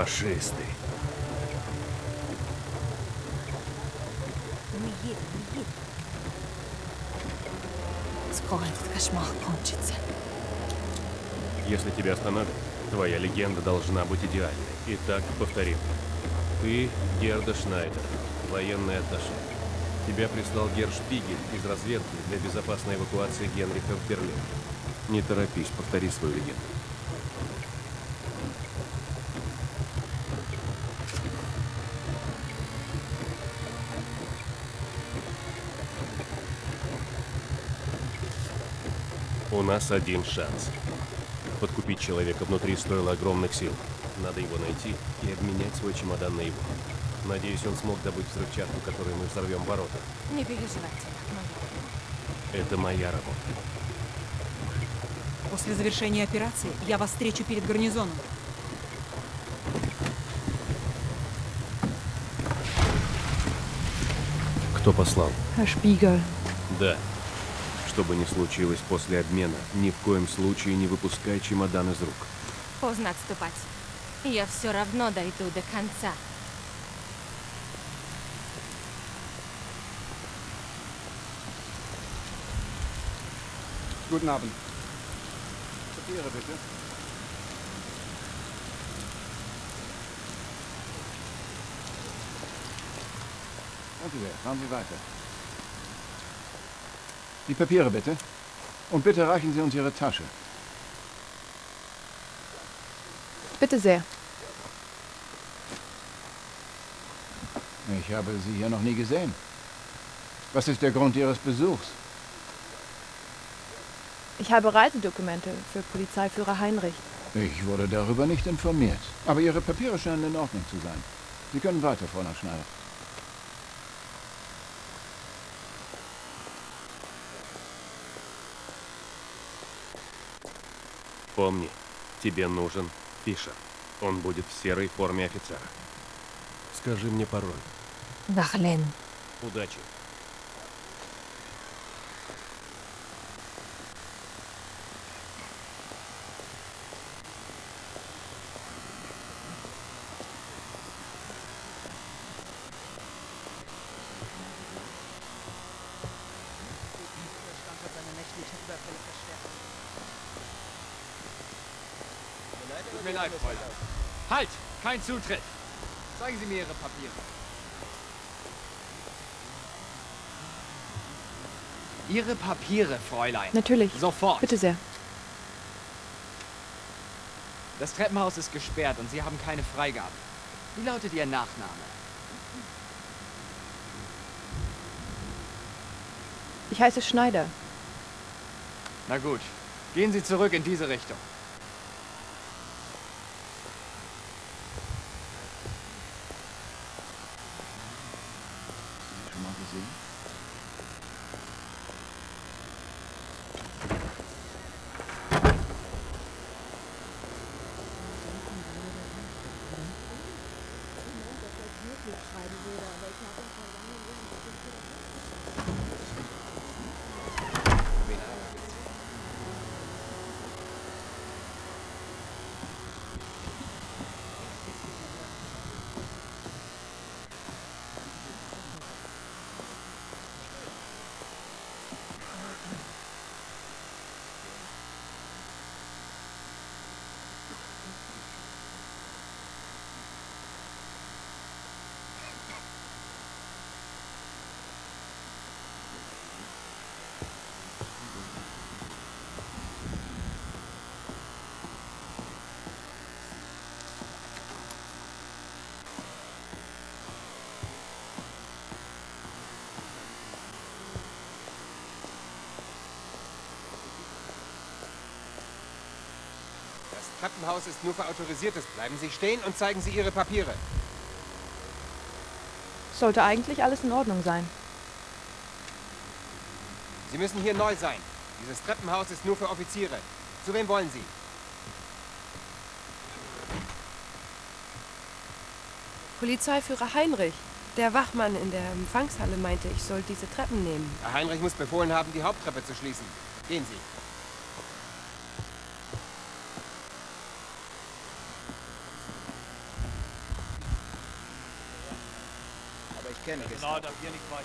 Фашисты. Не едем, не едем. Скоро этот кошмар кончится. Если тебя остановят, твоя легенда должна быть идеальной. Итак, повторим. Ты Герда Шнайдер, военный атташе. Тебя прислал Герр Шпигель из разведки для безопасной эвакуации Генриха в Берлин. Не торопись, повтори свою легенду. У нас один шанс. Подкупить человека внутри стоило огромных сил. Надо его найти и обменять свой чемодан на его. Надеюсь, он смог добыть взрывчатку, которой мы взорвем ворота. Не переживайте, моя. Это моя работа. После завершения операции я вас встречу перед гарнизоном. Кто послал? Spiegel. Да. Что бы ни случилось после обмена, ни в коем случае не выпускай чемодан из рук. Поздно отступать. Я все равно дойду до конца. Guten Abend. Papiere bitte. Danke sehr. Fahren Sie weiter. Die Papiere bitte. Und bitte reichen Sie uns Ihre Tasche. Bitte sehr. Ich habe Sie hier noch nie gesehen. Was ist der Grund Ihres Besuchs? Ich habe Reisedokumente für Polizeiführer Heinrich. Ich wurde darüber nicht informiert. Aber Ihre Papiere scheinen in Ordnung zu sein. Sie können weiter, Frau Nachschneider. Помни, тебе нужен Фишер. Он будет в серой форме офицера. Скажи мне пароль. Вахлен. Удачи. Tut mir leid, Fräulein. Halt! Kein Zutritt! Zeigen Sie mir Ihre Papiere. Ihre Papiere, Fräulein. Natürlich. Sofort. Bitte sehr. Das Treppenhaus ist gesperrt und Sie haben keine Freigabe. Wie lautet Ihr Nachname? Ich heiße Schneider. Na gut. Gehen Sie zurück in diese Richtung. Schon mal gesehen? Das Treppenhaus ist nur für Autorisiertes. Bleiben Sie stehen und zeigen Sie Ihre Papiere. Sollte eigentlich alles in Ordnung sein. Sie müssen hier neu sein. Dieses Treppenhaus ist nur für Offiziere. Zu wem wollen Sie? Polizeiführer Heinrich. Der Wachmann in der Empfangshalle meinte, ich soll diese Treppen nehmen. Herr Heinrich muss befohlen haben, die Haupttreppe zu schließen. Gehen Sie. gerne gestern. Na, da wir nicht weiter.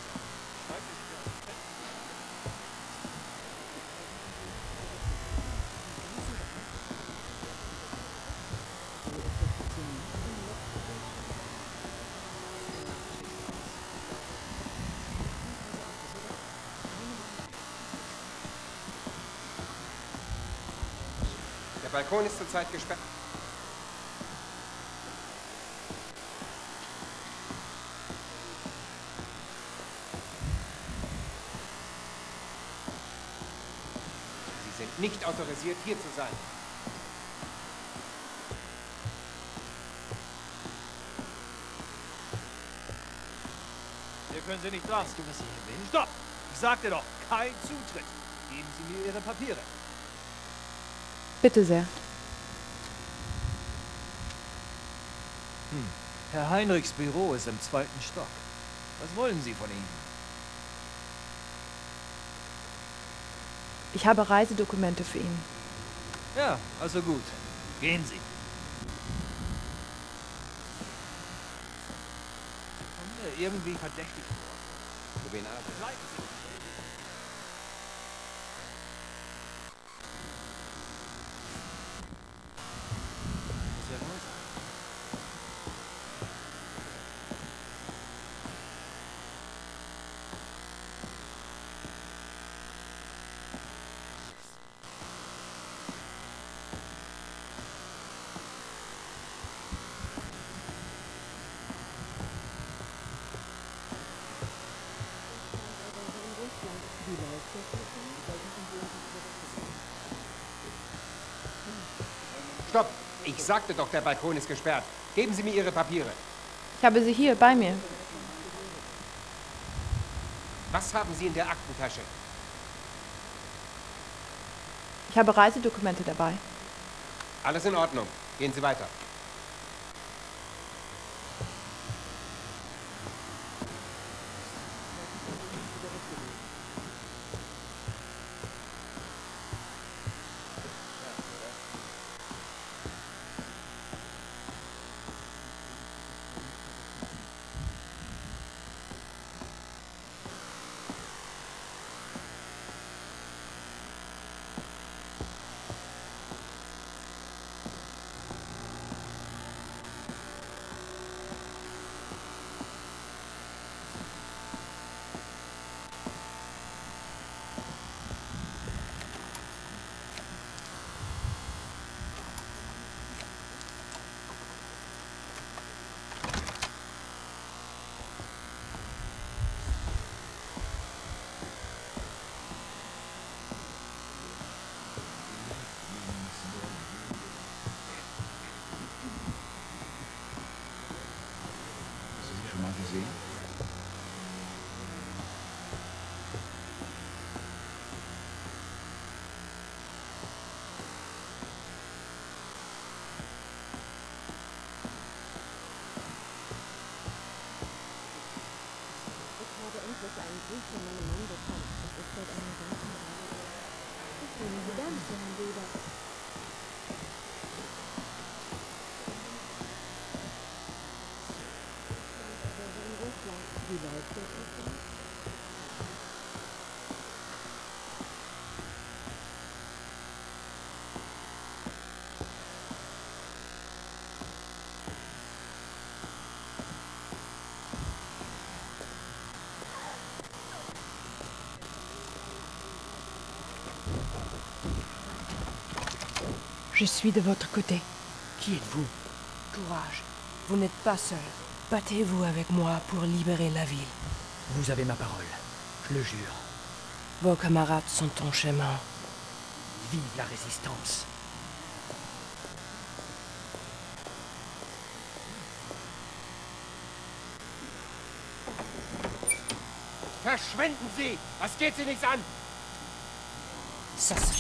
Der Balkon ist zurzeit gesperrt. Nicht autorisiert, hier zu sein. Hier können Sie nicht dran. Weißt du, was ich hier bin? Stopp! Ich sagte doch, kein Zutritt. Geben Sie mir Ihre Papiere. Bitte sehr. Herr Heinrichs Büro ist im zweiten Stock. Was wollen Sie von ihm? Ich habe Reisedokumente für ihn. Ja, also gut. Gehen Sie. Kommt mir irgendwie verdächtig vor. Für wen arbeitet? Bleiben Sie. Ist er raus? Stopp! Ich sagte doch, der Balkon ist gesperrt. Geben Sie mir Ihre Papiere. Ich habe sie hier bei mir. Was haben Sie in der Aktentasche? Ich habe Reisedokumente dabei. Alles in Ordnung. Gehen Sie weiter. Danke, danke. Je suis de votre côté. Qui êtes-vous? Courage. Vous n'êtes pas seul. Battez-vous avec moi pour libérer la ville. Vous avez ma parole. Je le jure. Vos camarades sont en chemin. Vive la résistance. Verschwinden Sie! Was geht Sie nichts an? Ça.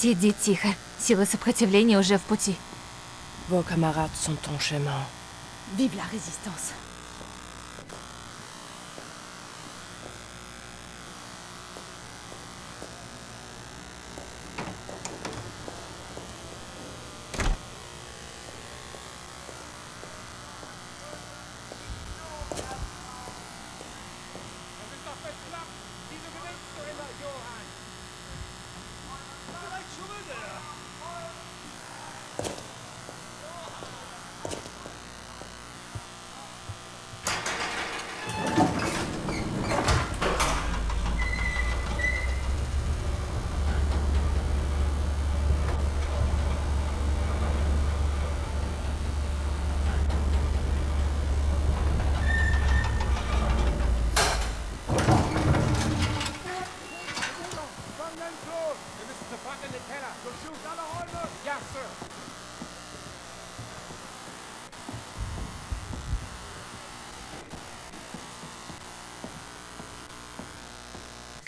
Сиди тихо. Силы сопротивления уже в пути. Vos camarades sont en chemin. Vive la résistance.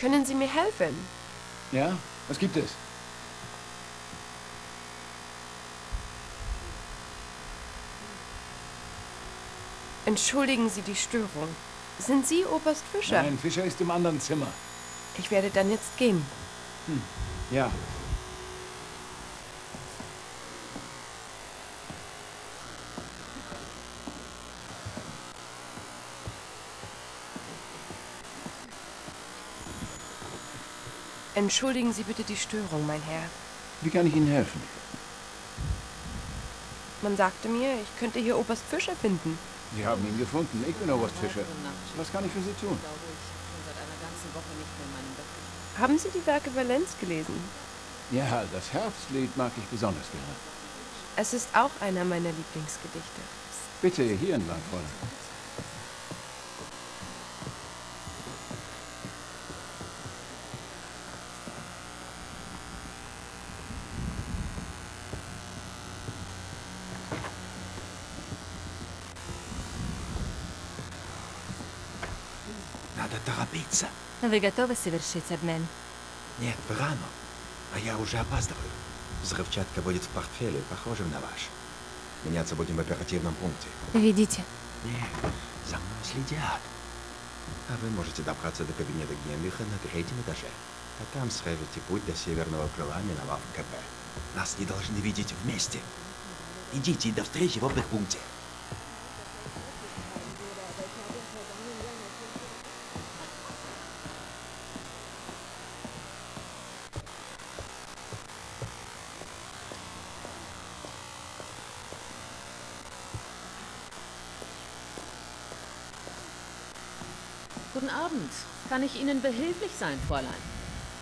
Können Sie mir helfen? Ja? Was gibt es? Entschuldigen Sie die Störung. Sind Sie Oberst Fischer? Nein, Fischer ist im anderen Zimmer. Ich werde dann jetzt gehen. Hm. Ja. Entschuldigen Sie bitte die Störung, mein Herr. Wie kann ich Ihnen helfen? Man sagte mir, ich könnte hier Oberst Fischer finden. Sie haben ihn gefunden. Ich bin Oberst Fischer. Was kann ich für Sie tun? Haben Sie die Werke Valenz gelesen? Ja, das Herbstlied mag ich besonders gerne. Es ist auch einer meiner Lieblingsgedichte. Bitte, hier entlang, Fräulein. Вы готовы совершить обмен? Нет, рано. А я уже опаздываю. Взрывчатка будет в портфеле, похожем на ваш. Меняться будем в оперативном пункте. Ведите. Нет, за мной следят. А вы можете добраться до кабинета Генриха на третьем этаже. А там срежете путь до северного крыла, миновав КП. Нас не должны видеть вместе. Идите и до встречи в опыт-пункте. Ich Ihnen behilflich sein, Fräulein?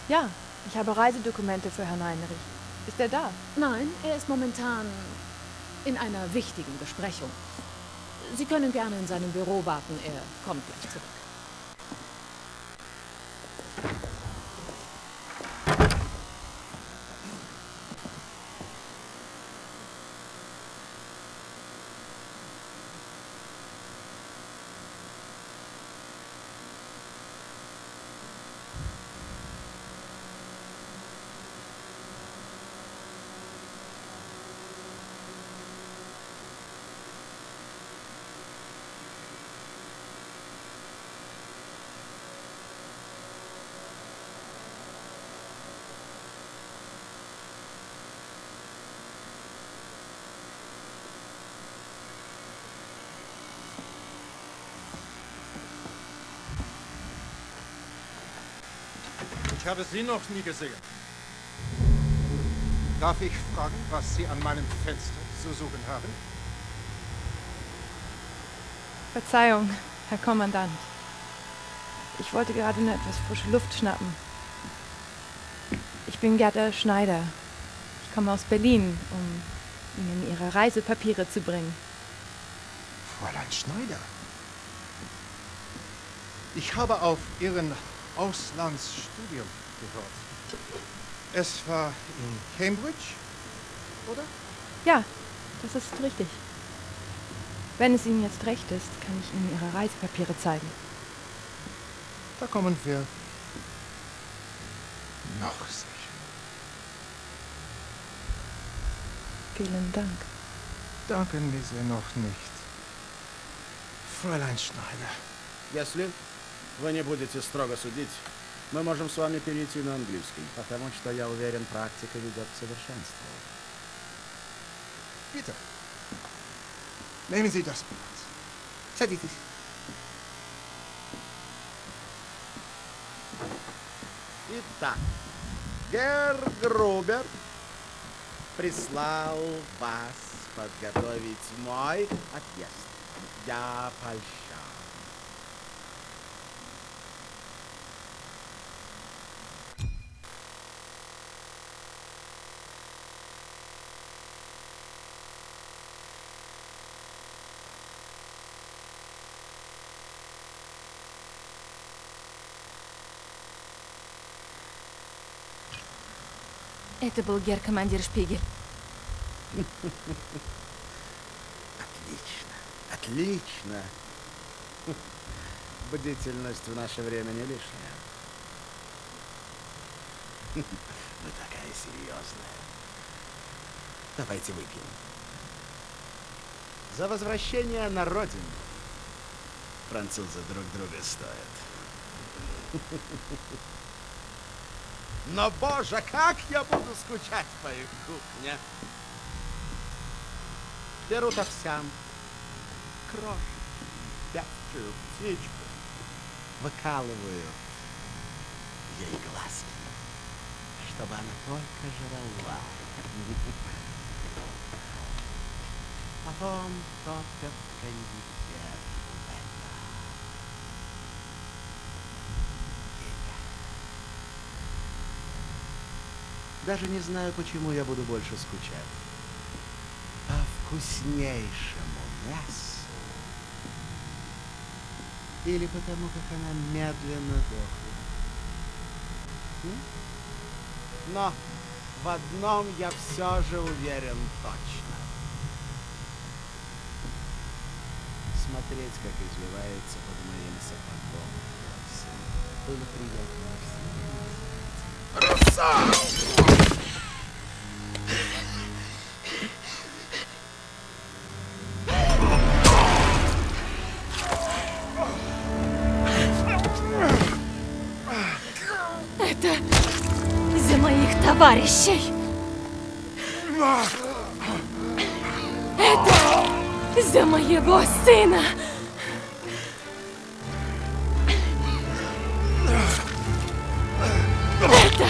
Ja, ich habe Reisedokumente für Herrn Heinrich. Ist er da? Nein, er ist momentan in einer wichtigen Besprechung. Sie können gerne in seinem Büro warten. Er kommt gleich zurück. Habe Sie noch nie gesehen. Darf ich fragen, was Sie an meinem Fenster zu suchen haben? Verzeihung, Herr Kommandant. Ich wollte gerade nur etwas frische Luft schnappen. Ich bin Gerda Schneider. Ich komme aus Berlin, um Ihnen Ihre Reisepapiere zu bringen. Fräulein Schneider. Ich habe auf Ihren Auslandsstudium gehört. Es war in Cambridge, oder? Ja, das ist richtig. Wenn es Ihnen jetzt recht ist, kann ich Ihnen Ihre Reisepapiere zeigen. Da kommen wir noch sicher. Vielen Dank. Danken wir Sie noch nicht. Fräulein Schneider. Yes, Liv? Вы не будете строго судить, мы можем с вами перейти на английский, потому что, я уверен, практика ведет к совершенству. Bitte. Nehmen Sie das Blatt. Садитесь. Итак, Герр Грубер прислал вас подготовить мой отъезд. Я польщен. Это был гер-командир Шпигель. Отлично, отлично. Бдительность в наше время не лишняя. Вы такая серьезная. Давайте выпьем. За возвращение на родину. Французы друг друга стоят. Но, боже, как я буду скучать по их кухне. Берут овсянку, крошку, пятую птичку, выкалывают ей глазки, чтобы она только жрала. Потом топят в Даже не знаю, почему я буду больше скучать. По вкуснейшему мясу. Или потому, как она медленно. М? Но в одном я все же уверен точно. Смотреть, как извивается под моим сапогом. Было приятно всем. Товарищей. Это за моего сына. Это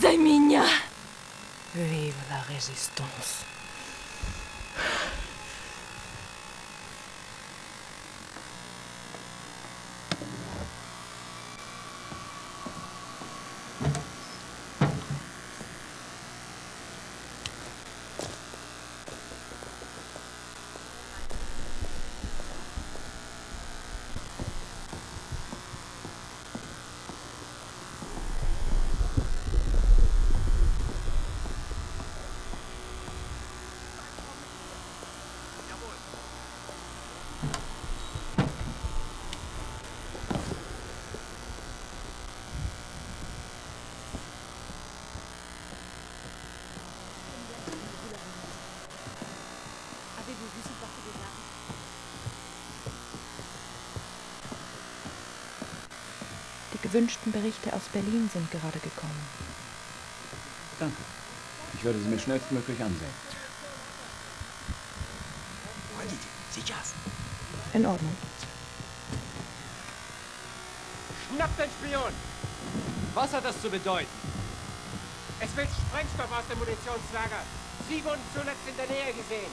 за меня. Vive la résistance. gewünschten Berichte aus Berlin sind gerade gekommen. Danke. Ich werde sie mir schnellstmöglich ansehen. In Ordnung. Schnapp den Spion! Was hat das zu bedeuten? Es wird Sprengstoff aus dem Munitionslager. Sie wurden zuletzt in der Nähe gesehen.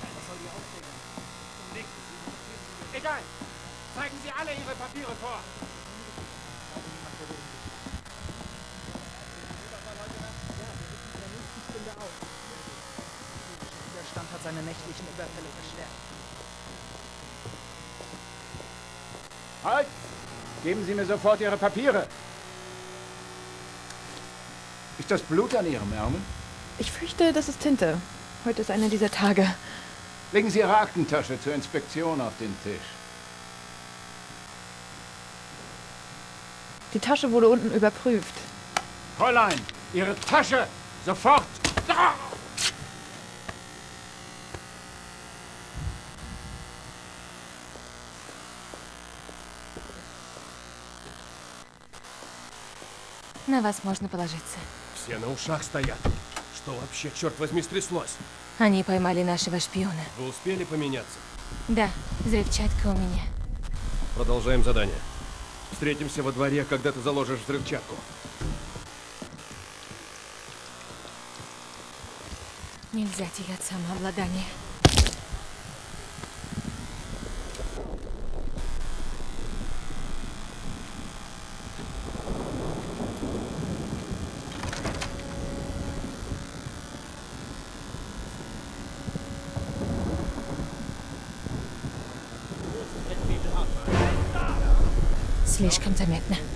Was soll die Egal, Zeigen Sie alle Ihre Papiere vor. Widerstand hat seine nächtlichen Überfälle verstärkt. Halt! Geben Sie mir sofort Ihre Papiere. Ist das Blut an Ihrem Ärmel? Ich fürchte, das ist Tinte. Heute ist einer dieser Tage. Legen Sie Ihre Aktentasche zur Inspektion auf den Tisch. Die Tasche wurde unten überprüft. Fräulein, Ihre Tasche! Sofort! Da! На вас можно положиться. Все на ушах стоят. Что вообще, черт возьми, стряслось? Они поймали нашего шпиона. Вы успели поменяться? Да, взрывчатка у меня. Продолжаем задание. Встретимся во дворе, когда ты заложишь взрывчатку. Нельзя терять самообладание. Слишком заметно. Passt!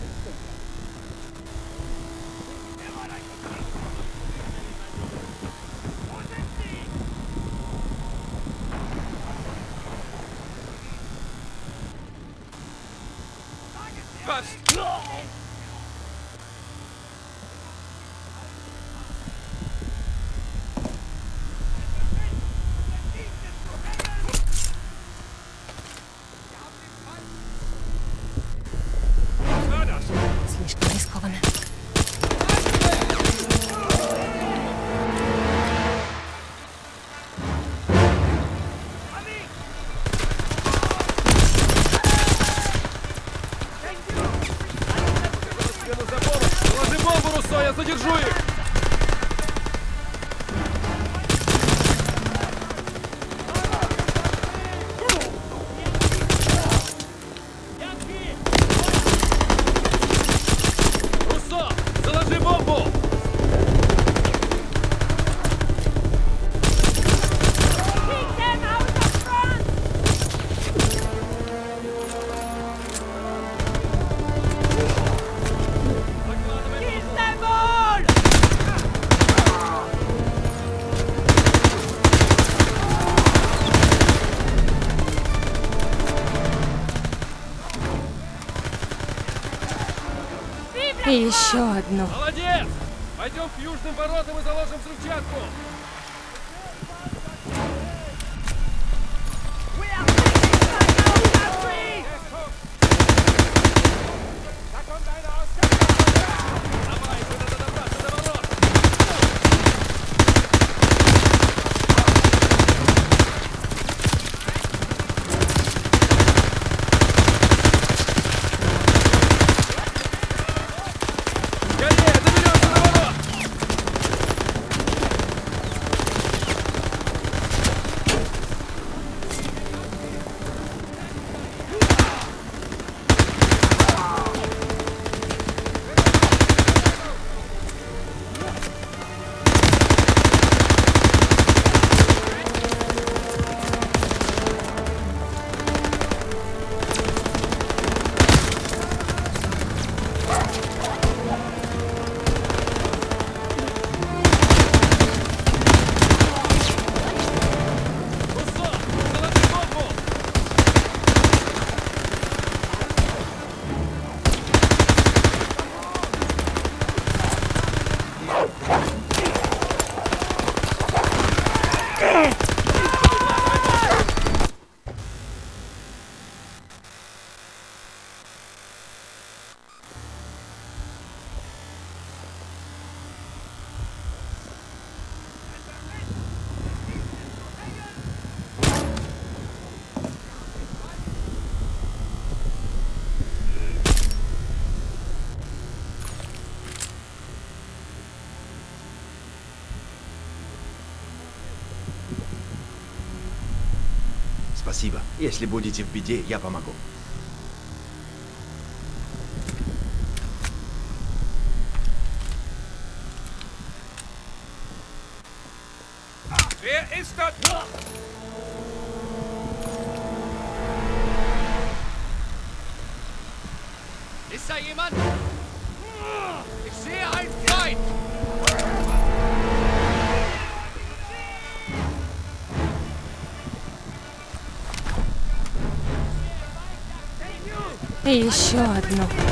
еще одну. Молодец! Пойдем к южным воротам и заложим взрывчатку! Если будете в беде, я помогу. И еще одну.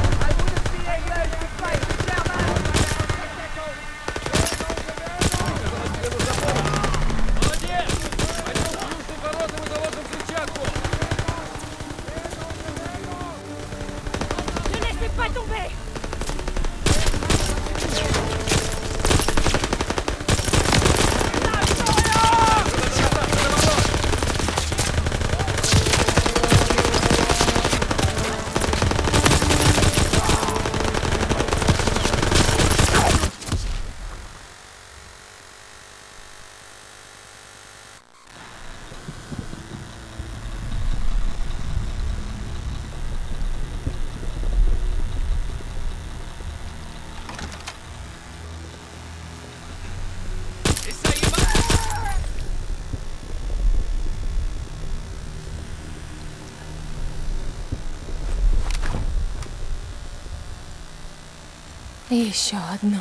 Еще одну.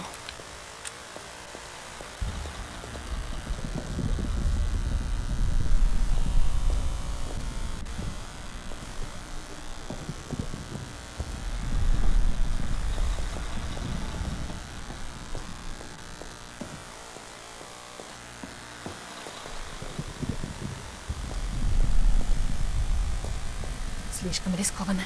Слишком рискованно.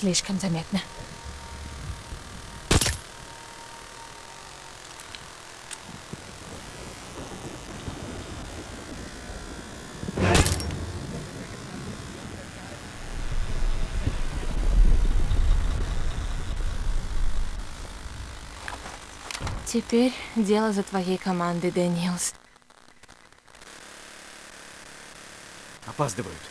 Слишком заметно. Теперь дело за твоей командой, Дэниелс. Опаздывают.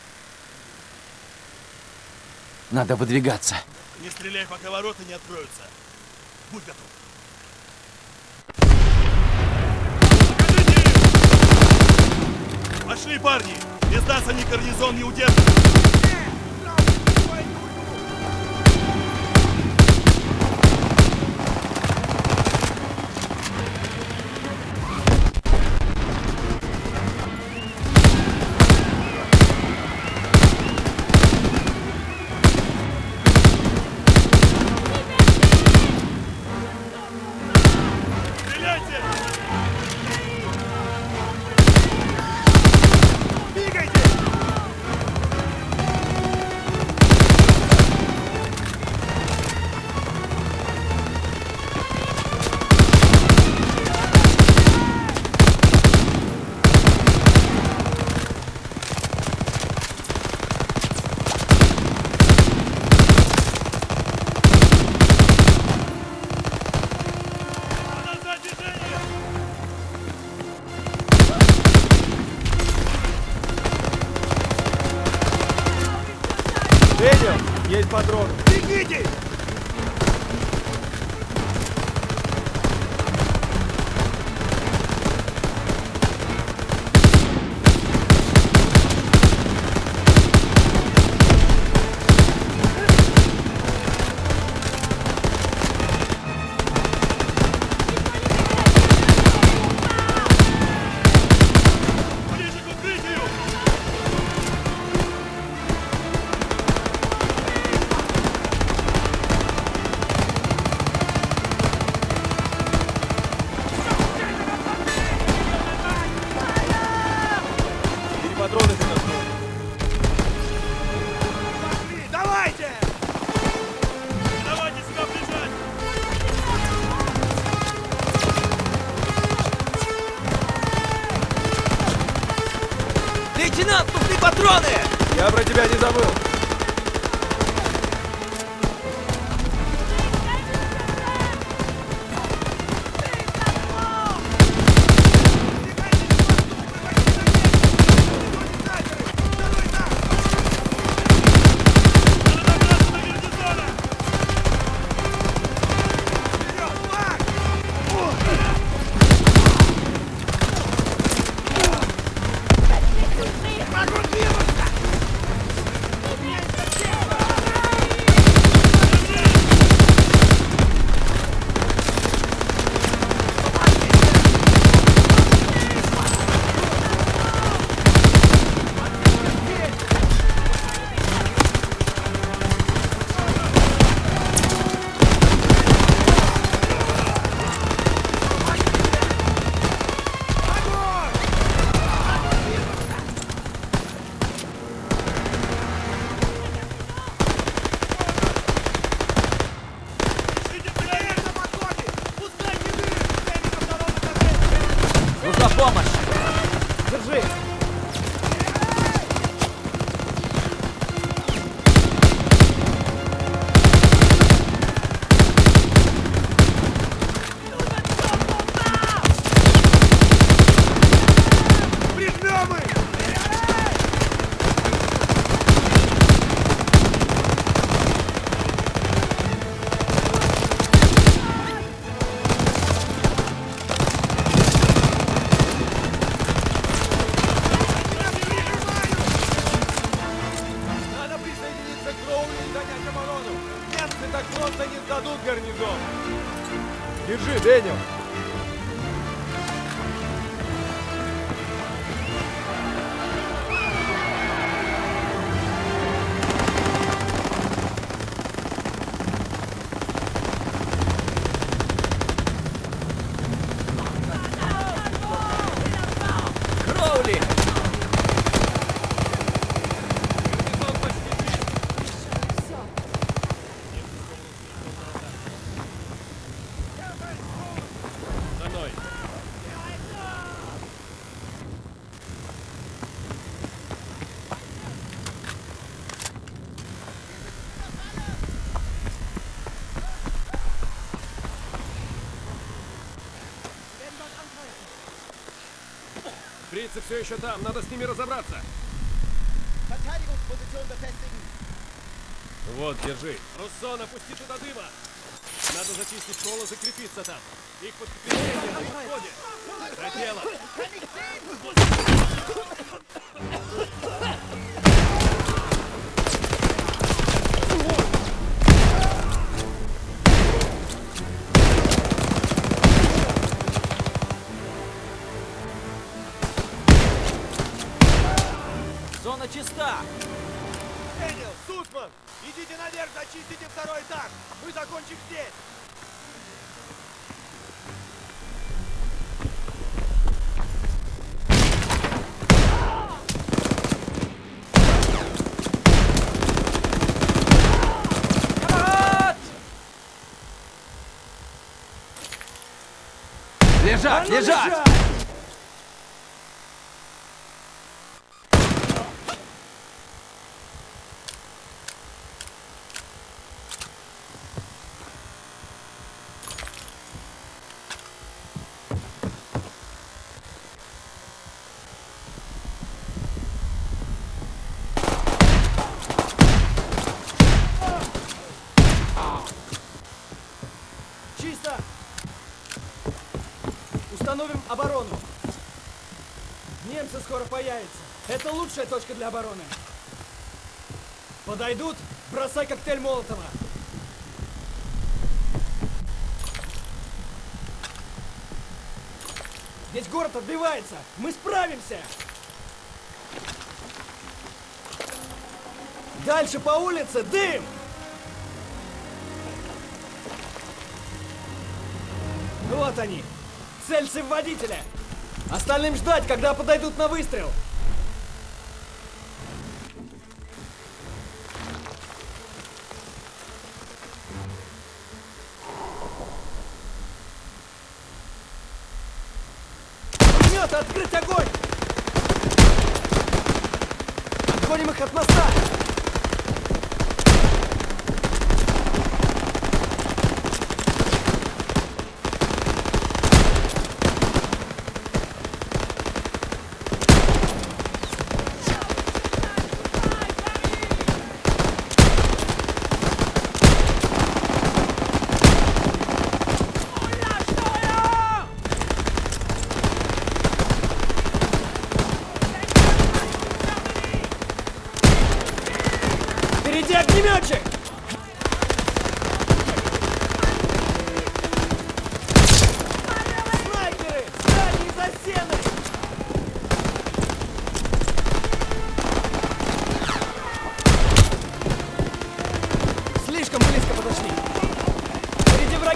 Надо выдвигаться. Не стреляй, пока ворота не откроются. Будь готов. Пошли, парни! Не сдаться ни гарнизон, ни удерживать! Все еще там, надо с ними разобраться. Вот, держи. Руссо, напусти туда дыма. Надо зачистить школу, закрепиться там. Их подкрепление на исходе. За дело. Этаж! Мы закончим здесь! Лежать, лежать! Это лучшая точка для обороны. Подойдут? Бросай коктейль Молотова. Здесь город отбивается. Мы справимся. Дальше по улице дым! Вот они. Цельцы в водителя. Остальным ждать, когда подойдут на выстрел.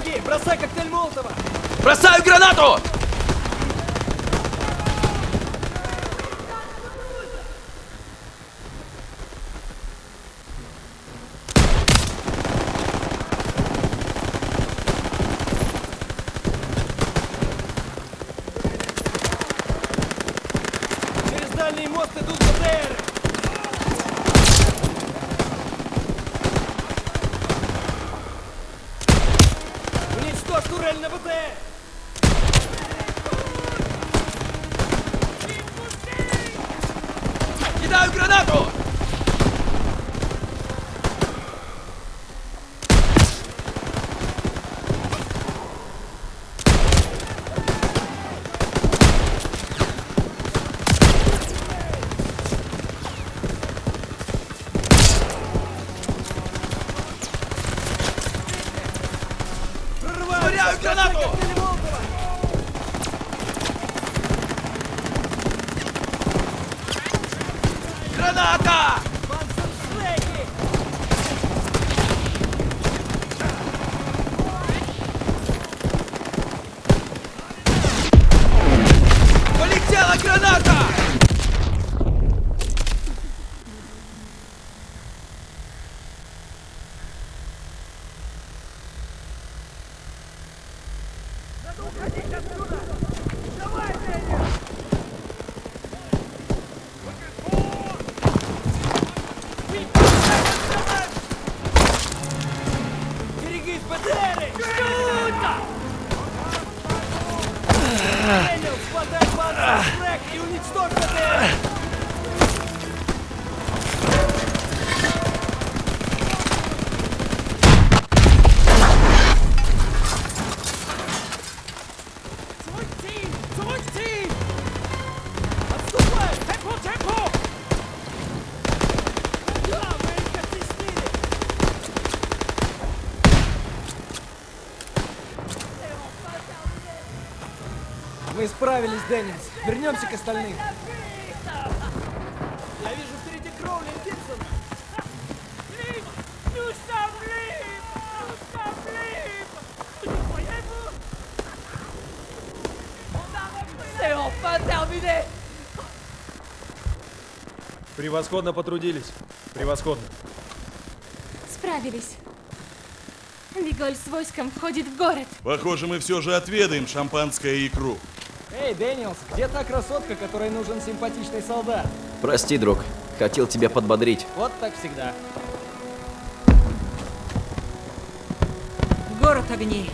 Враги! Бросай коктейль Молотова! Бросаю гранату! Деннис. Вернемся к остальным. Я вижу впереди Кроули и Диксон. C'est enfin terminé Превосходно потрудились. Превосходно. Справились. Виголь с войском входит в город. Похоже, мы все же отведаем шампанское и икру. Эй, Дэниелс, где та красотка, которой нужен симпатичный солдат? Прости, друг. Хотел тебя подбодрить. Вот так всегда. Город огней.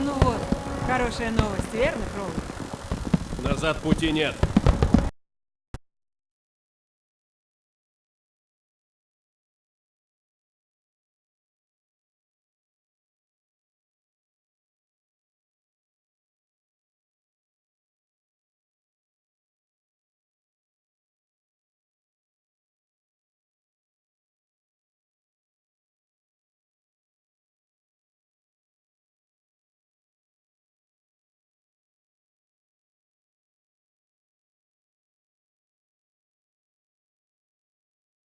Ну вот, хорошая новость, верно, Кроули? Назад пути нет.